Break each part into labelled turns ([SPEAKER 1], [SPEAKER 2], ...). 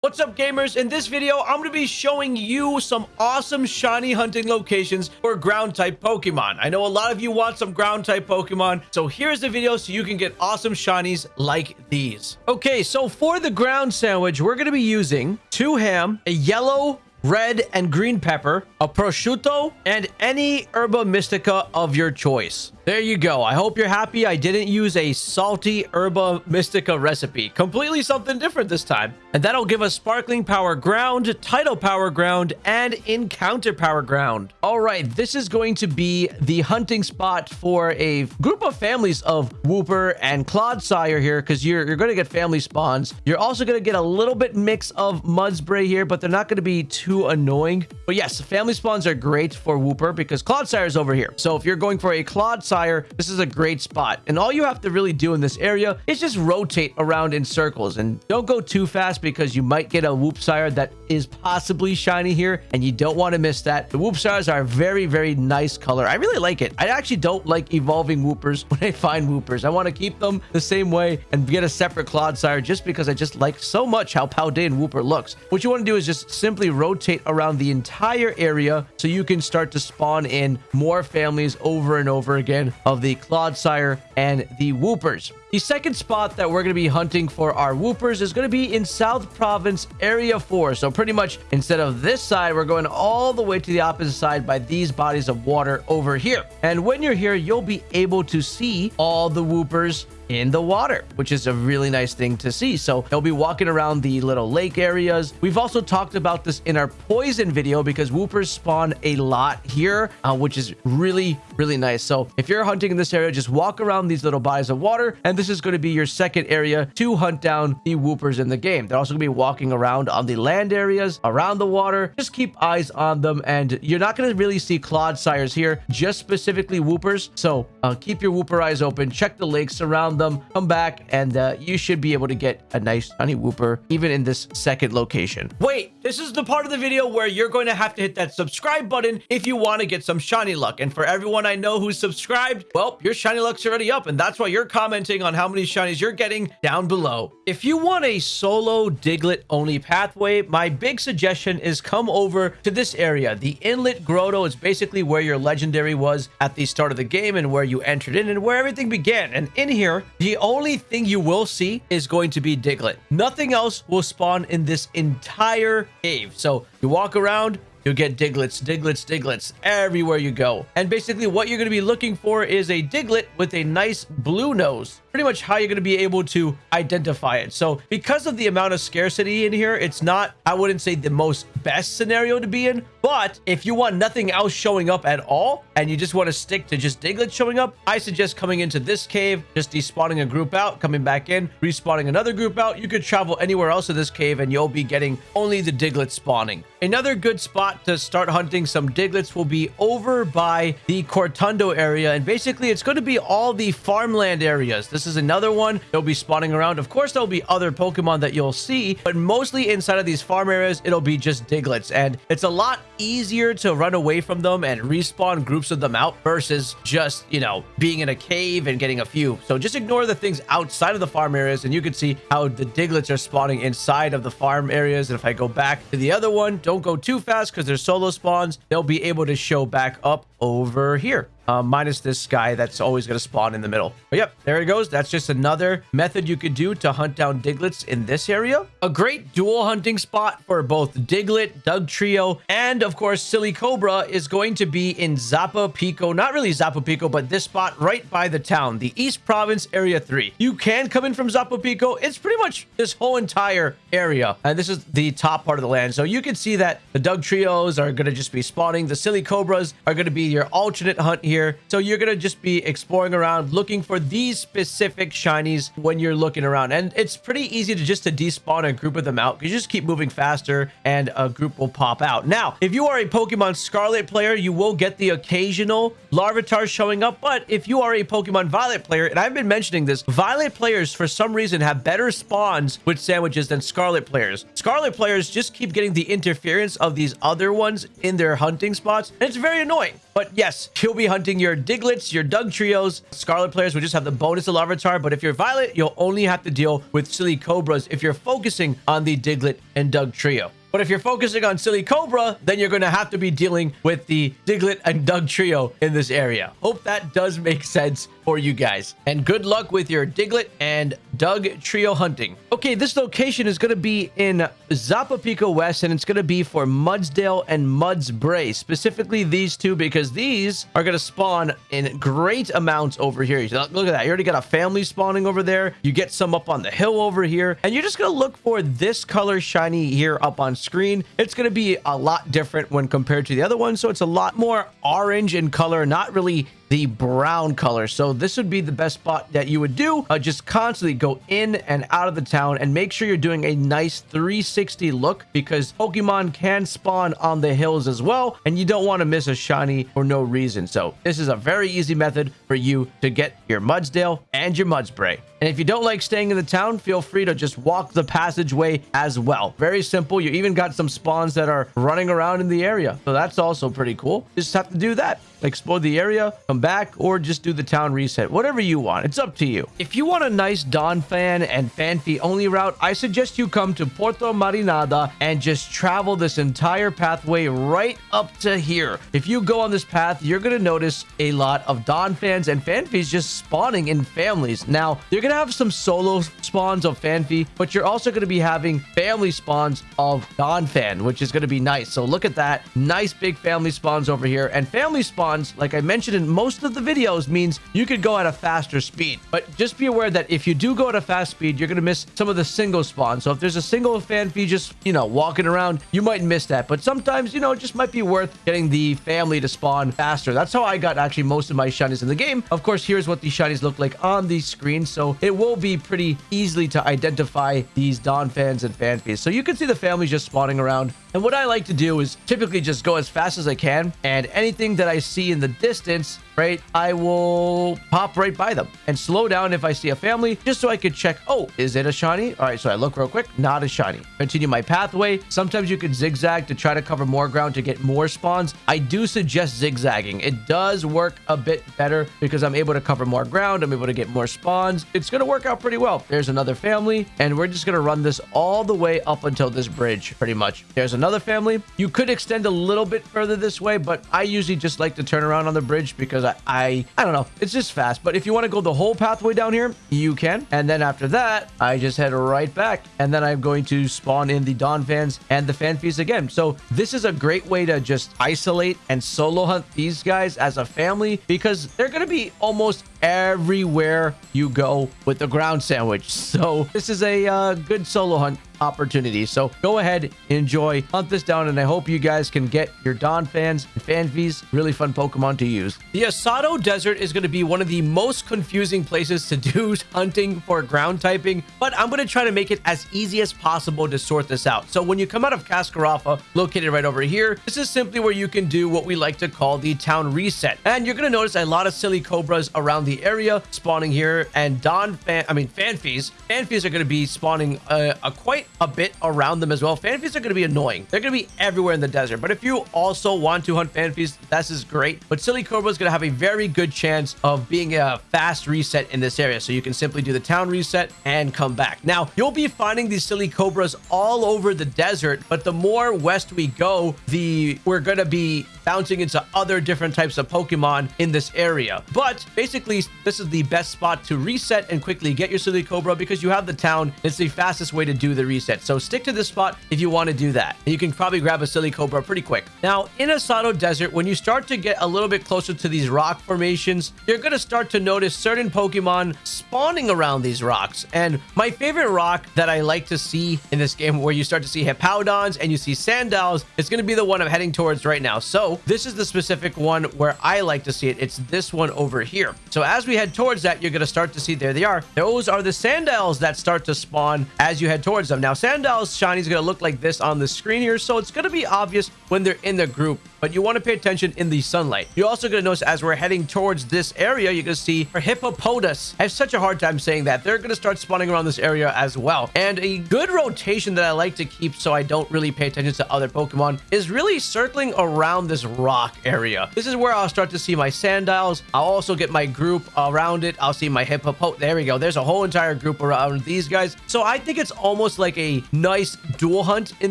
[SPEAKER 1] What's up gamers? In this video, I'm going to be showing you some awesome shiny hunting locations for ground type Pokemon. I know a lot of you want some ground type Pokemon, so here's the video so you can get awesome shinies like these. Okay, so for the ground sandwich, we're going to be using two ham, a yellow red and green pepper, a prosciutto, and any herba mystica of your choice. There you go. I hope you're happy I didn't use a salty herba mystica recipe. Completely something different this time. And that'll give us sparkling power ground, tidal power ground, and encounter power ground. All right, this is going to be the hunting spot for a group of families of Wooper and Clodsire here because you're, you're going to get family spawns. You're also going to get a little bit mix of Mudbray here, but they're not going to be too annoying. But yes, family spawns are great for Wooper because Clodsire is over here. So if you're going for a Clodsire this is a great spot. And all you have to really do in this area is just rotate around in circles. And don't go too fast because you might get a Whoop Sire that is possibly shiny here. And you don't want to miss that. The Whoop Sires are a very, very nice color. I really like it. I actually don't like evolving Woopers when I find Woopers. I want to keep them the same way and get a separate Clodsire just because I just like so much how Paldean Wooper looks. What you want to do is just simply rotate around the entire area so you can start to spawn in more families over and over again of the Clodsire and the Woopers. The second spot that we're going to be hunting for our Woopers is going to be in South Province Area 4. So pretty much instead of this side, we're going all the way to the opposite side by these bodies of water over here. And when you're here, you'll be able to see all the Woopers in the water, which is a really nice thing to see. So they'll be walking around the little lake areas. We've also talked about this in our poison video because Woopers spawn a lot here, uh, which is really, really nice. So if you're hunting in this area, just walk around these little bodies of water, and this is going to be your second area to hunt down the Woopers in the game. They're also going to be walking around on the land areas, around the water. Just keep eyes on them, and you're not going to really see Clodsires here, just specifically Woopers. So uh, keep your Wooper eyes open, check the lakes around them, come back, and uh, you should be able to get a nice honey Wooper even in this second location. Wait, this is the part of the video where you're going to have to hit that subscribe button if you want to get some shiny luck. And for everyone I know who's subscribed, well, your shiny luck's already up, and that's why you're commenting on how many shinies you're getting down below. If you want a solo Diglett only pathway, my big suggestion is come over to this area. The Inlet Grotto is basically where your legendary was at the start of the game and where you entered in and where everything began. And in here, the only thing you will see is going to be Diglett. Nothing else will spawn in this entire cave. So you walk around, You'll get Digletts, Digletts, Digletts everywhere you go. And basically what you're going to be looking for is a Diglett with a nice blue nose pretty much how you're going to be able to identify it. So because of the amount of scarcity in here, it's not, I wouldn't say the most best scenario to be in. But if you want nothing else showing up at all, and you just want to stick to just Digletts showing up, I suggest coming into this cave, just despawning a group out, coming back in, respawning another group out. You could travel anywhere else in this cave, and you'll be getting only the Diglett spawning. Another good spot to start hunting some Digletts will be over by the Cortondo area. And basically, it's going to be all the farmland areas. This is another one. They'll be spawning around. Of course, there'll be other Pokemon that you'll see, but mostly inside of these farm areas, it'll be just Digletts. And it's a lot easier to run away from them and respawn groups of them out versus just, you know, being in a cave and getting a few. So just ignore the things outside of the farm areas and you can see how the Digletts are spawning inside of the farm areas. And if I go back to the other one, don't go too fast because they're solo spawns. They'll be able to show back up over here uh, minus this guy that's always going to spawn in the middle. But yep, there it goes. That's just another method you could do to hunt down Digletts in this area. A great dual hunting spot for both Diglett, Dugtrio, and of course Silicobra is going to be in Zapapico. Not really Zapapico, but this spot right by the town, the East Province Area 3. You can come in from Zapapico. It's pretty much this whole entire area. And this is the top part of the land. So you can see that the Dugtrios are going to just be spawning. The Silicobras are going to be your alternate hunt here here. So you're going to just be exploring around looking for these specific shinies when you're looking around. And it's pretty easy to just to despawn a group of them out because you just keep moving faster and a group will pop out. Now, if you are a Pokemon Scarlet player, you will get the occasional Larvitar showing up. But if you are a Pokemon Violet player, and I've been mentioning this, Violet players for some reason have better spawns with sandwiches than Scarlet players. Scarlet players just keep getting the interference of these other ones in their hunting spots. And it's very annoying. But yes, you'll be hunting your Digletts, your Dugtrios. Scarlet players will just have the bonus of Larvitar, but if you're Violet, you'll only have to deal with Silicobras if you're focusing on the Diglett and Dugtrio. But if you're focusing on Silicobra, then you're going to have to be dealing with the Diglett and Dugtrio in this area. Hope that does make sense for you guys. And good luck with your Diglett and Doug trio hunting. Okay, this location is going to be in Zapapico West, and it's going to be for Mudsdale and Mudbray. Specifically these two, because these are going to spawn in great amounts over here. Look at that. You already got a family spawning over there. You get some up on the hill over here. And you're just going to look for this color shiny here up on screen. It's going to be a lot different when compared to the other one. So it's a lot more orange in color, not really the brown color. So this would be the best spot that you would do. Uh, just constantly go in and out of the town and make sure you're doing a nice 360 look because Pokemon can spawn on the hills as well. And you don't want to miss a shiny for no reason. So this is a very easy method for you to get your Mudsdale and your Mudbray. And if you don't like staying in the town, feel free to just walk the passageway as well. Very simple. You even got some spawns that are running around in the area. So that's also pretty cool. Just have to do that. Explore the area, come back, or just do the town reset. Whatever you want. It's up to you. If you want a nice Donphan and Phanpy only route, I suggest you come to Puerto Marinada and just travel this entire pathway right up to here. If you go on this path, you're going to notice a lot of Donphans and Phanpys just spawning in families. Now, you're going to have some solo spawns of Phanpy, but you're also going to be having family spawns of Donphan, which is going to be nice. So look at that. Nice big family spawns over here. And family spawns, like I mentioned in most of the videos, means you could go at a faster speed. But just be aware that if you do go at a fast speed, you're going to miss some of the single spawns. So if there's a single Phanpy just, you know, walking around, you might miss that. But sometimes, you know, it just might be worth getting the family to spawn faster. That's how I got actually most of my shinies in the game. Of course, here's what the shinies look like on the screen. So it will be pretty easily to identify these Donphans and Phanpys. So you can see the families just spawning around. And what I like to do is typically just go as fast as I can. And anything that I see in the distance, right, I will pop right by them and slow down if I see a family just so I could check, oh, is it a shiny? All right, so I look real quick, not a shiny. Continue my pathway. Sometimes you can zigzag to try to cover more ground to get more spawns. I do suggest zigzagging. It does work a bit better because I'm able to cover more ground. I'm able to get more spawns. It's going to work out pretty well. There's another family, and we're just going to run this all the way up until this bridge, pretty much. There's another family. You could extend a little bit further this way, but I usually just like to turn around on the bridge because I, I, I don't know. It's just fast. But if you want to go the whole pathway down here, you can. And then after that, I just head right back. And then I'm going to spawn in the Donphans and the Phanpys again. So this is a great way to just isolate and solo hunt these guys as a family because they're going to be almost everywhere you go with the ground sandwich. So this is a uh, good solo hunt opportunity. So go ahead, enjoy, hunt this down, and I hope you guys can get your Donphans and Phanpys. Really fun Pokemon to use. The Asado Desert is going to be one of the most confusing places to do hunting for ground typing, but I'm going to try to make it as easy as possible to sort this out. So when you come out of Cascarafa, located right over here, this is simply where you can do what we like to call the town reset. And you're going to notice a lot of Silicobras around the area spawning here, and Donphan, I mean Phanpys. Phanpys are going to be spawning uh, a quite a bit around them as well. Phanpys are going to be annoying. They're going to be everywhere in the desert. But if you also want to hunt Phanpys, this is great. But Silly Silicobra is going to have a very good chance of being a fast reset in this area. So you can simply do the town reset and come back. Now, you'll be finding these Silicobras all over the desert. But the more west we go, the we're going to be bouncing into other different types of Pokemon in this area. But basically, this is the best spot to reset and quickly get your Silicobra because you have the town. It's the fastest way to do the reset. So stick to this spot if you want to do that. And you can probably grab a Silicobra pretty quick. Now, in Asado Desert, when you start to get a little bit closer to these rock formations, you're going to start to notice certain Pokemon spawning around these rocks. And my favorite rock that I like to see in this game where you start to see Hippowdons and you see Sandiles, it's going to be the one I'm heading towards right now. So this is the specific one where I like to see it. It's this one over here. So as we head towards that, you're going to start to see, there they are. Those are the Sandiles that start to spawn as you head towards them. Now, Sandiles shiny is going to look like this on the screen here. So it's going to be obvious when they're in the group but you want to pay attention in the sunlight. You're also going to notice as we're heading towards this area, you're going to see Hippopotas. I have such a hard time saying that. They're going to start spawning around this area as well. And a good rotation that I like to keep so I don't really pay attention to other Pokemon is really circling around this rock area. This is where I'll start to see my Sandiles. I'll also get my group around it. I'll see my Hippopo. Oh, there we go. There's a whole entire group around these guys. So I think it's almost like a nice dual hunt in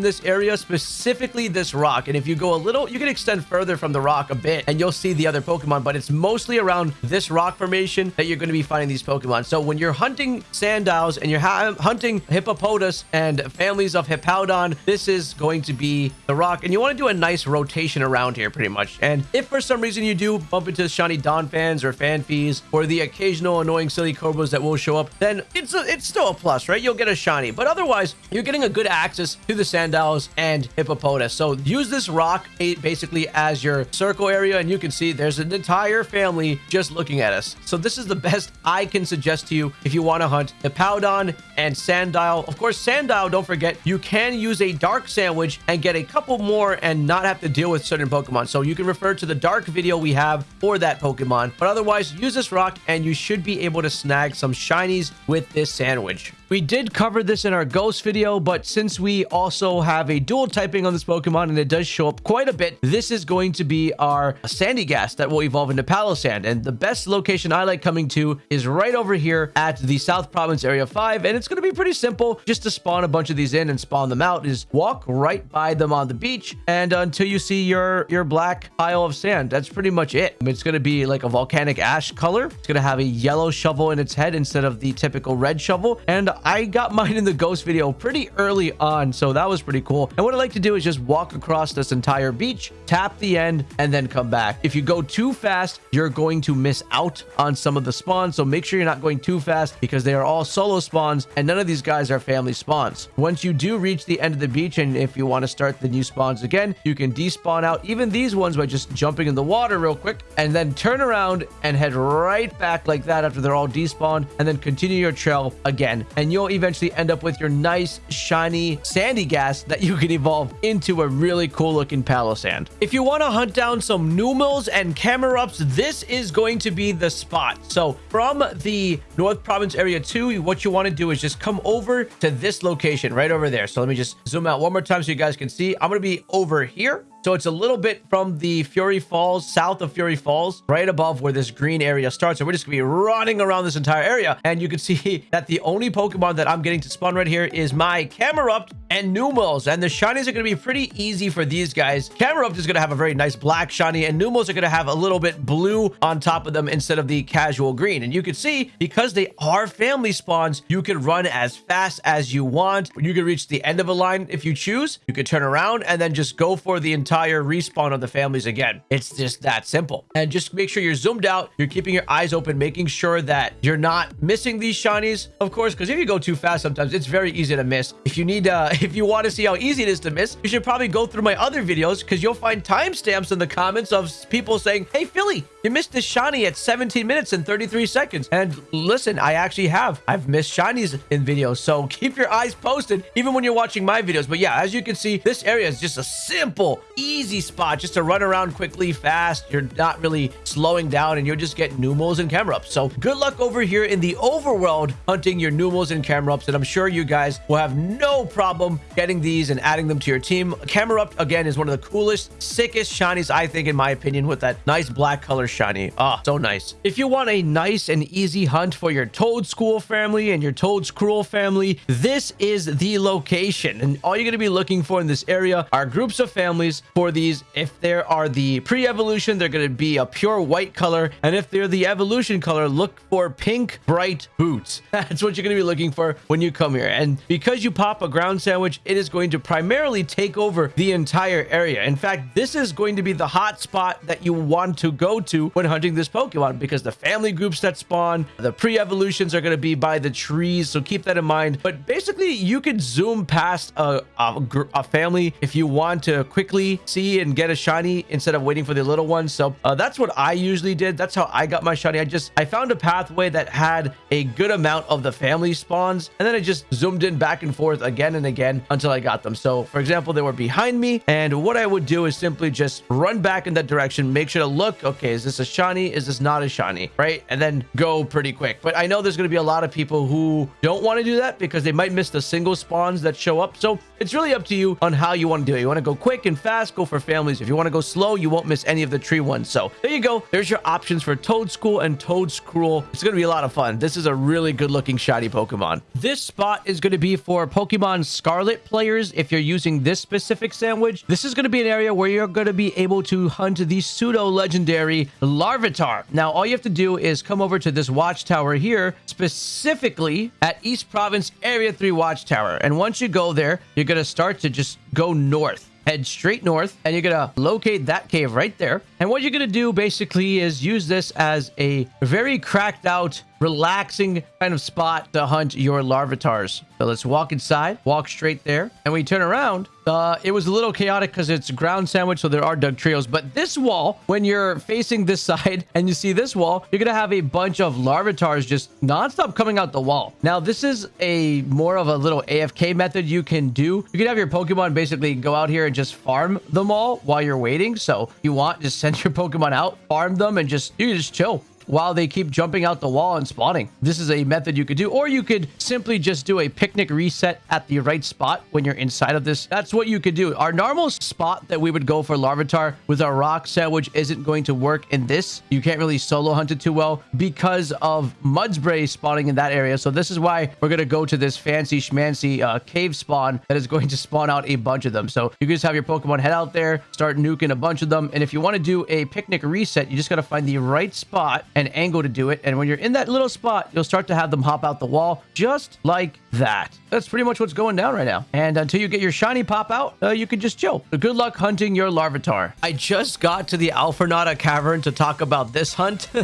[SPEAKER 1] this area, specifically this rock. And if you go a little, you can extend further from the rock a bit and you'll see the other Pokemon, but it's mostly around this rock formation that you're going to be finding these Pokemon. So when you're hunting Sandiles and you're hunting Hippopotas and families of Hippowdon, this is going to be the rock. And you want to do a nice rotation around here pretty much. And if for some reason you do bump into shiny Donphans or Phanpys or the occasional annoying Silicobras that will show up, then it's a, it's still a plus, right? You'll get a shiny. But otherwise, you're getting a good access to the Sandiles and Hippopotas. So use this rock eh, basically as your circle area. And you can see there's an entire family just looking at us. So this is the best I can suggest to you if you want to hunt Hippowdon and Sandile. Of course, Sandile, don't forget, you can use a Dark Sandwich and get a couple more and not have to deal with certain Pokemon. So you can refer to the Dark video we have for that Pokemon. But otherwise, use this rock and you should be able to snag some shinies with this sandwich. We did cover this in our ghost video, but since we also have a dual typing on this Pokemon and it does show up quite a bit, this is going to be our Sandygast that will evolve into Palossand. And the best location I like coming to is right over here at the South Province Area 5. And it's going to be pretty simple just to spawn a bunch of these in and spawn them out is walk right by them on the beach and until you see your, your black pile of sand. That's pretty much it. I mean, it's going to be like a volcanic ash color. It's going to have a yellow shovel in its head instead of the typical red shovel. And I got mine in the ghost video pretty early on, so that was pretty cool. And what I like to do is just walk across this entire beach, tap the end, and then come back. If you go too fast, you're going to miss out on some of the spawns, so make sure you're not going too fast because they are all solo spawns, and none of these guys are family spawns. Once you do reach the end of the beach, and if you want to start the new spawns again, you can despawn out even these ones by just jumping in the water real quick, and then turn around and head right back like that after they're all despawned, and then continue your trail again. And you'll eventually end up with your nice, shiny Sandygast that you can evolve into a really cool looking Palossand. If you want to hunt down some Numels and Camerupts, this is going to be the spot. So from the North Province Area 2, what you want to do is just come over to this location right over there. So let me just zoom out one more time so you guys can see. I'm going to be over here. So it's a little bit from the Fury Falls, south of Fury Falls, right above where this green area starts. So we're just going to be running around this entire area. And you can see that the only Pokemon that I'm getting to spawn right here is my Camerupt and Numels. And the shinies are going to be pretty easy for these guys. Camerupt is going to have a very nice black shiny and Numels are going to have a little bit blue on top of them instead of the casual green. And you can see because they are family spawns, you can run as fast as you want. You can reach the end of a line if you choose. You can turn around and then just go for the entire respawn of the families again. It's just that simple. And just make sure you're zoomed out. You're keeping your eyes open, making sure that you're not missing these shinies, of course, because if you go too fast sometimes, it's very easy to miss. If you need uh, if you want to see how easy it is to miss, you should probably go through my other videos because you'll find timestamps in the comments of people saying, hey, Philly, you missed this shiny at 17 minutes and 33 seconds. And listen, I actually have. I've missed shinies in videos. So keep your eyes posted even when you're watching my videos. But yeah, as you can see, this area is just a simple, easy spot just to run around quickly, fast. You're not really slowing down and you'll just get Numels and Camerupts. So good luck over here in the overworld hunting your Numels and Camerupts. And I'm sure you guys will have no problem getting these and adding them to your team. Camerupt, again, is one of the coolest, sickest shinies, I think, in my opinion, with that nice black color shiny. Ah, oh, so nice. If you want a nice and easy hunt for your Toedscool family and your Toedscruel family, this is the location. And all you're going to be looking for in this area are groups of families for these. If there are the pre-evolution, they're going to be a pure white color. And if they're the evolution color, look for pink bright boots. That's what you're going to be looking for when you come here. And because you pop a ground sandwich, it is going to primarily take over the entire area. In fact, this is going to be the hot spot that you want to go to when hunting this Pokemon because the family groups that spawn, the pre-evolutions are going to be by the trees. So keep that in mind. But basically, you could zoom past a, a, a family if you want to quickly see and get a shiny instead of waiting for the little ones. So uh, that's what I usually did. That's how I got my shiny. I just, I found a pathway that had a good amount of the family spawns. And then I just zoomed in back and forth again and again until I got them. So for example, they were behind me. And what I would do is simply just run back in that direction, make sure to look, okay, is this a shiny? Is this not a shiny? Right? And then go pretty quick. But I know there's going to be a lot of people who don't want to do that because they might miss the single spawns that show up. So it's really up to you on how you want to do it. You want to go quick and fast, go for families. If you want to go slow, you won't miss any of the tree ones. So there you go. There's your options for Toedscool and Toedscruel. It's going to be a lot of fun. This is a really good looking shiny Pokemon. This spot is going to be for Pokemon Scarlet players. If you're using this specific sandwich, this is going to be an area where you're going to be able to hunt the pseudo legendary Larvitar. Now, all you have to do is come over to this watchtower here, specifically at East Province Area 3 Watchtower. And once you go there, you're going to start to just go north. Head straight north and you're gonna locate that cave right there and what you're gonna do basically is use this as a very cracked out relaxing kind of spot to hunt your larvitars. So let's walk inside, walk straight there. And we turn around. Uh, it was a little chaotic because it's ground sandwich, so there are Dugtrios. But this wall, when you're facing this side and you see this wall, you're going to have a bunch of larvitars just nonstop coming out the wall. Now, this is a more of a little AFK method you can do. You can have your Pokemon basically go out here and just farm them all while you're waiting. So you want, just send your Pokemon out, farm them, and just, you just chill while they keep jumping out the wall and spawning. This is a method you could do, or you could simply just do a picnic reset at the right spot when you're inside of this. That's what you could do. Our normal spot that we would go for Larvitar with our rock sandwich isn't going to work in this. You can't really solo hunt it too well because of Mudbray spawning in that area. So this is why we're going to go to this fancy schmancy uh, cave spawn that is going to spawn out a bunch of them. So you can just have your Pokemon head out there, start nuking a bunch of them. And if you want to do a picnic reset, you just got to find the right spot an angle to do it. And when you're in that little spot, you'll start to have them hop out the wall just like that. That's pretty much what's going down right now. And until you get your shiny pop out, uh, you can just chill. Good luck hunting your Larvitar. I just got to the Alfornada Cavern to talk about this hunt.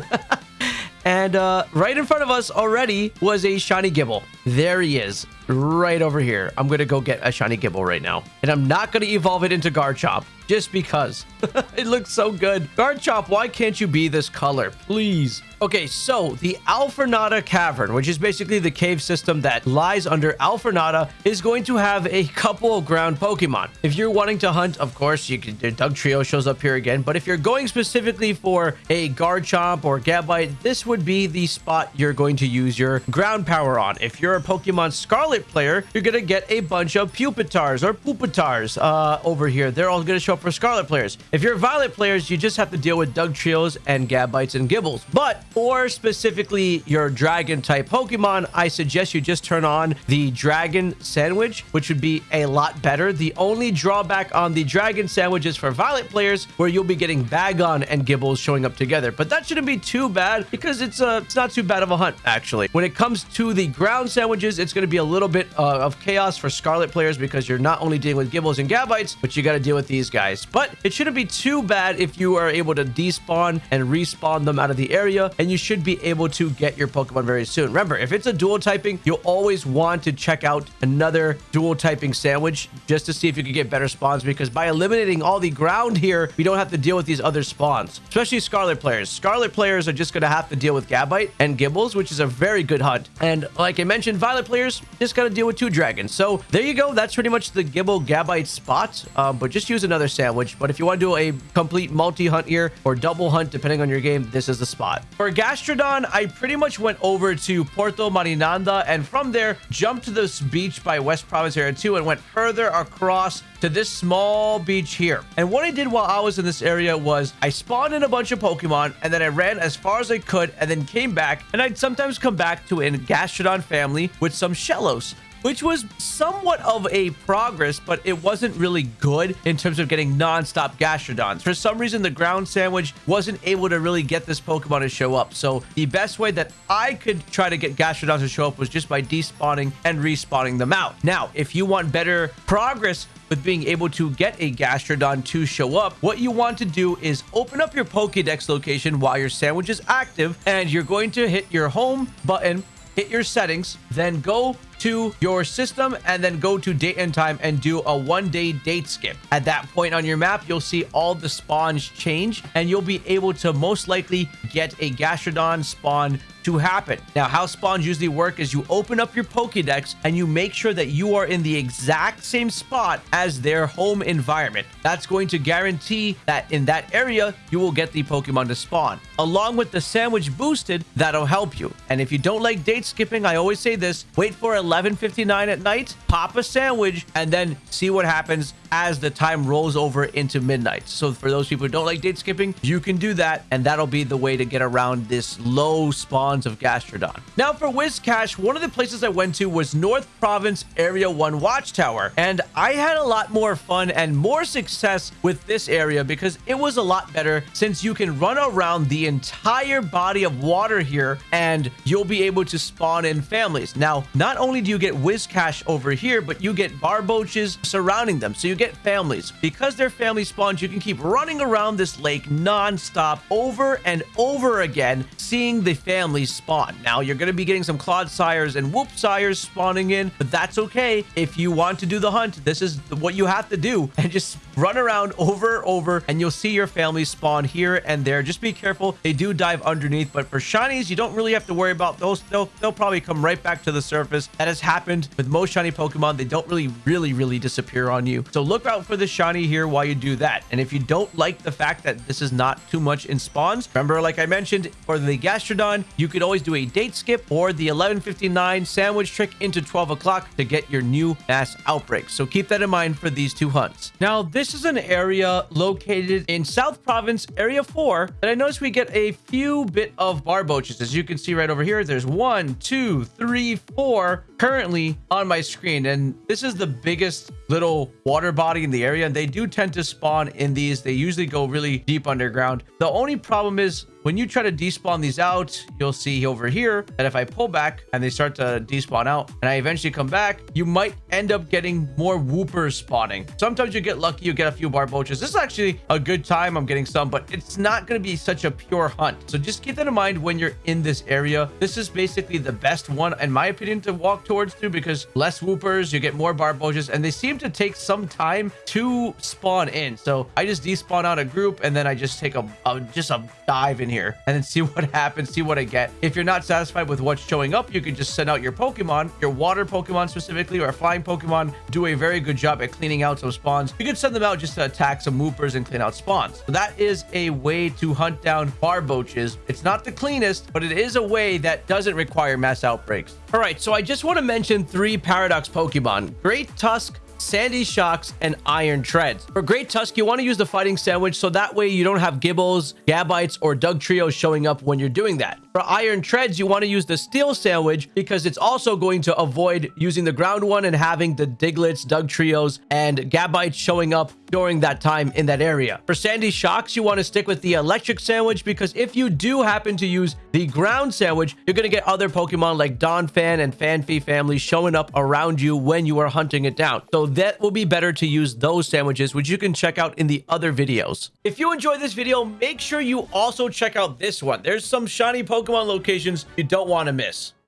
[SPEAKER 1] And uh, right in front of us already was a shiny Gible. There he is, right over here. I'm going to go get a shiny Gible right now. And I'm not going to evolve it into Garchomp just because. it looks so good. Garchomp, why can't you be this color? Please. Okay, so the Alfornada Cavern, which is basically the cave system that lies under Alfornada, is going to have a couple of ground Pokemon. If you're wanting to hunt, of course, you can. Dugtrio shows up here again. But if you're going specifically for a Garchomp or Gabite, this would be the spot you're going to use your ground power on. If you're a Pokemon Scarlet player, you're going to get a bunch of Pupitars or Pupitars uh, over here. They're all going to show up for Scarlet players. If you're Violet players, you just have to deal with Dugtrios and Gabites and Gibles. But or specifically your dragon type Pokemon, I suggest you just turn on the dragon sandwich, which would be a lot better. The only drawback on the dragon sandwich is for Violet players, where you'll be getting Bagon and Gibles showing up together. But that shouldn't be too bad because it's uh, it's not too bad of a hunt, actually. When it comes to the ground sandwiches, it's going to be a little bit uh, of chaos for Scarlet players because you're not only dealing with Gibles and Gabites, but you got to deal with these guys. But it shouldn't be too bad if you are able to despawn and respawn them out of the area and you should be able to get your Pokemon very soon. Remember, if it's a dual typing, you'll always want to check out another dual typing sandwich just to see if you can get better spawns because by eliminating all the ground here, we don't have to deal with these other spawns, especially Scarlet players. Scarlet players are just going to have to deal with Gabite and Gibles, which is a very good hunt. And like I mentioned, Violet players just got to deal with two dragons. So there you go. That's pretty much the Gible Gabite spot, um, but just use another sandwich. But if you want to do a complete multi-hunt here or double hunt, depending on your game, this is the spot. For Gastrodon, I pretty much went over to Porto Marinada and from there jumped to this beach by West Province Area 2 and went further across to this small beach here. And what I did while I was in this area was I spawned in a bunch of Pokemon and then I ran as far as I could and then came back and I'd sometimes come back to a Gastrodon family with some Shellos which was somewhat of a progress, but it wasn't really good in terms of getting non-stop Gastrodons. For some reason, the ground sandwich wasn't able to really get this Pokemon to show up. So the best way that I could try to get Gastrodons to show up was just by despawning and respawning them out. Now, if you want better progress with being able to get a Gastrodon to show up, what you want to do is open up your Pokedex location while your sandwich is active, and you're going to hit your home button hit your settings, then go to your system and then go to date and time and do a one day date skip. At that point on your map, you'll see all the spawns change and you'll be able to most likely get a Gastrodon spawn to happen. Now, how spawns usually work is you open up your Pokedex and you make sure that you are in the exact same spot as their home environment. That's going to guarantee that in that area, you will get the Pokemon to spawn. Along with the sandwich boosted, that'll help you. And if you don't like date skipping, I always say this, wait for a 11:59 at night, pop a sandwich, and then see what happens as the time rolls over into midnight. So for those people who don't like date skipping, you can do that, and that'll be the way to get around this low spawns of Gastrodon. Now for Whiscash, one of the places I went to was North Province Area 1 Watchtower, and I had a lot more fun and more success with this area because it was a lot better since you can run around the entire body of water here and you'll be able to spawn in families. Now, not only do you get Whiscash over here, but you get Barboaches surrounding them. So you get families. Because they're family spawns, you can keep running around this lake non-stop over and over again, seeing the families spawn. Now, you're going to be getting some Clodsires and Whoop Sires spawning in, but that's okay. If you want to do the hunt, this is what you have to do and just run around over and over and you'll see your families spawn here and there. Just be careful. They do dive underneath, but for shinies, you don't really have to worry about those. They'll, they'll probably come right back to the surface. That has happened with most shiny Pokemon. They don't really, really, really disappear on you. So look out for the shiny here while you do that. And if you don't like the fact that this is not too much in spawns, remember, like I mentioned, for the Gastrodon, you could always do a date skip or the 1159 sandwich trick into 12 o'clock to get your new mass outbreak. So keep that in mind for these two hunts. Now, this is an area located in South Province, Area 4, and I noticed we get a few bit of Barboaches. As you can see right over here, there's one, two, three, four currently on my screen. And this is the biggest little water body in the area. And they do tend to spawn in these. They usually go really deep underground. The only problem is when you try to despawn these out, you'll see over here that if I pull back and they start to despawn out and I eventually come back, you might end up getting more Woopers spawning. Sometimes you get lucky, you get a few barboaches. This is actually a good time. I'm getting some, but it's not going to be such a pure hunt. So just keep that in mind when you're in this area. This is basically the best one, in my opinion, to walk towards too, because less Woopers, you get more barboaches, and they seem to take some time to spawn in. So I just despawn out a group and then I just take a, a just a dive in here and then see what happens, see what I get. If you're not satisfied with what's showing up, you can just send out your Pokemon, your water Pokemon specifically, or flying Pokemon do a very good job at cleaning out some spawns. You can send them out just to attack some Woopers and clean out spawns. So that is a way to hunt down Barboaches. It's not the cleanest, but it is a way that doesn't require mass outbreaks. All right, so I just want to mention three Paradox Pokemon. Great Tusk, Sandy Shocks, and Iron Treads. For Great Tusk, you want to use the Fighting Sandwich so that way you don't have Gibles, Gabites, or Dugtrios showing up when you're doing that. For Iron Treads, you want to use the Steel Sandwich because it's also going to avoid using the ground one and having the Digletts, Dugtrios, and Gabites showing up during that time in that area. For Sandy Shocks, you want to stick with the Electric Sandwich because if you do happen to use the Ground Sandwich, you're going to get other Pokemon like Donphan and Phanpy families showing up around you when you are hunting it down. So that will be better to use those sandwiches, which you can check out in the other videos. If you enjoyed this video, make sure you also check out this one. There's some shiny Pokemon locations you don't want to miss.